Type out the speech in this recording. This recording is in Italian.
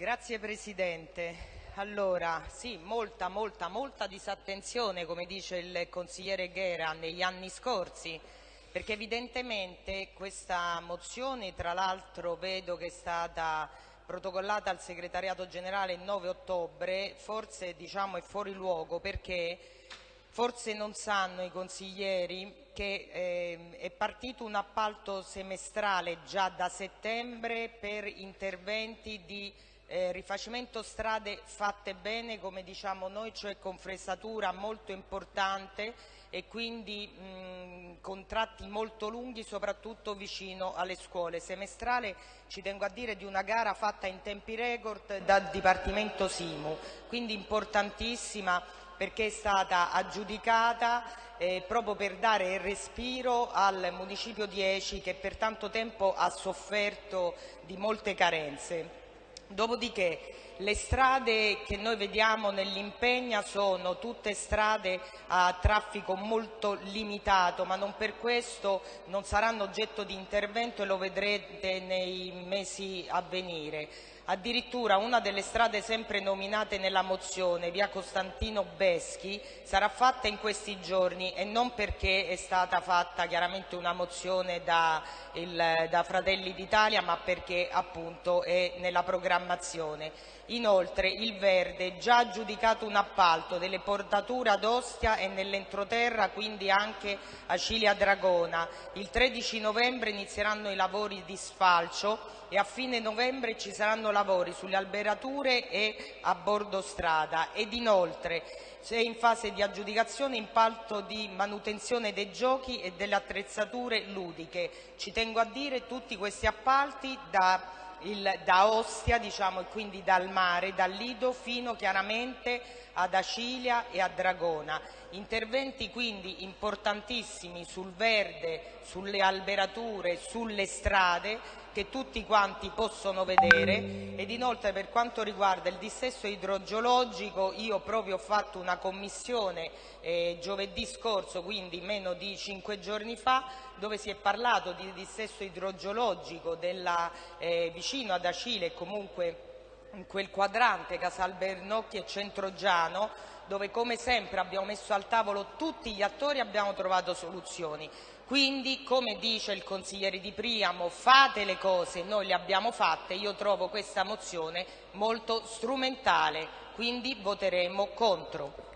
Grazie Presidente. Sì, molta, molta, molta disattenzione, come dice il consigliere Ghera, negli anni scorsi, perché evidentemente questa mozione, tra l'altro vedo che è stata protocollata al segretariato generale il 9 ottobre, forse diciamo, è fuori luogo perché forse non sanno i consiglieri che eh, è partito un appalto semestrale già da settembre per interventi di eh, rifacimento strade fatte bene, come diciamo noi, cioè con fresatura molto importante e quindi mh, contratti molto lunghi soprattutto vicino alle scuole. Semestrale ci tengo a dire di una gara fatta in tempi record dal Dipartimento Simu, quindi importantissima perché è stata aggiudicata eh, proprio per dare respiro al Municipio 10 che per tanto tempo ha sofferto di molte carenze. Dopodiché le strade che noi vediamo nell'impegna sono tutte strade a traffico molto limitato, ma non per questo non saranno oggetto di intervento e lo vedrete nei mesi a venire. Addirittura una delle strade sempre nominate nella mozione, via Costantino Beschi, sarà fatta in questi giorni e non perché è stata fatta chiaramente una mozione da, il, da Fratelli d'Italia, ma perché appunto è nella programmazione. Inoltre il Verde già aggiudicato un appalto delle portature ad Ostia e nell'entroterra, quindi anche a Cilia Dragona. Il 13 novembre inizieranno i lavori di sfalcio e a fine novembre ci saranno lavori sulle alberature e a bordo strada ed inoltre è in fase di aggiudicazione impalto di manutenzione dei giochi e delle attrezzature ludiche. Ci tengo a dire tutti questi appalti da il, da Ostia diciamo, e quindi dal mare, dal Lido fino chiaramente ad Acilia e a Dragona. Interventi quindi importantissimi sul verde, sulle alberature, sulle strade che tutti quanti possono vedere ed inoltre per quanto riguarda il dissesto idrogeologico io proprio ho fatto una commissione eh, giovedì scorso, quindi meno di cinque giorni fa, dove si è parlato di dissesto idrogeologico della, eh, vicino ad Acile e comunque in quel quadrante Casalbernocchi e Centrogiano dove come sempre abbiamo messo al tavolo tutti gli attori e abbiamo trovato soluzioni. Quindi, come dice il consigliere Di Priamo, fate le cose, noi le abbiamo fatte, io trovo questa mozione molto strumentale, quindi voteremo contro.